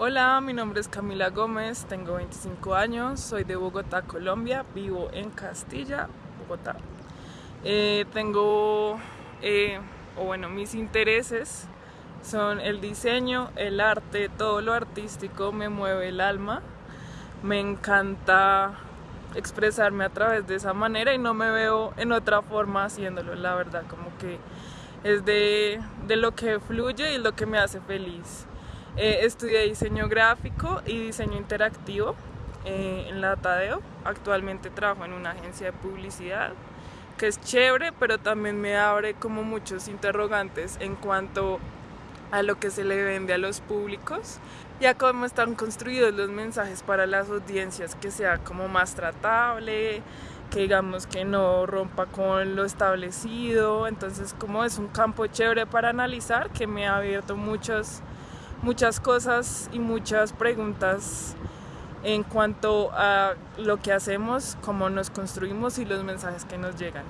Hola, mi nombre es Camila Gómez, tengo 25 años, soy de Bogotá, Colombia, vivo en Castilla, Bogotá. Eh, tengo, eh, o bueno, mis intereses son el diseño, el arte, todo lo artístico me mueve el alma. Me encanta expresarme a través de esa manera y no me veo en otra forma haciéndolo, la verdad, como que es de, de lo que fluye y lo que me hace feliz. Eh, estudié diseño gráfico y diseño interactivo eh, en la Tadeo. Actualmente trabajo en una agencia de publicidad que es chévere, pero también me abre como muchos interrogantes en cuanto a lo que se le vende a los públicos y a cómo están construidos los mensajes para las audiencias, que sea como más tratable, que digamos que no rompa con lo establecido. Entonces como es un campo chévere para analizar que me ha abierto muchos muchas cosas y muchas preguntas en cuanto a lo que hacemos, cómo nos construimos y los mensajes que nos llegan.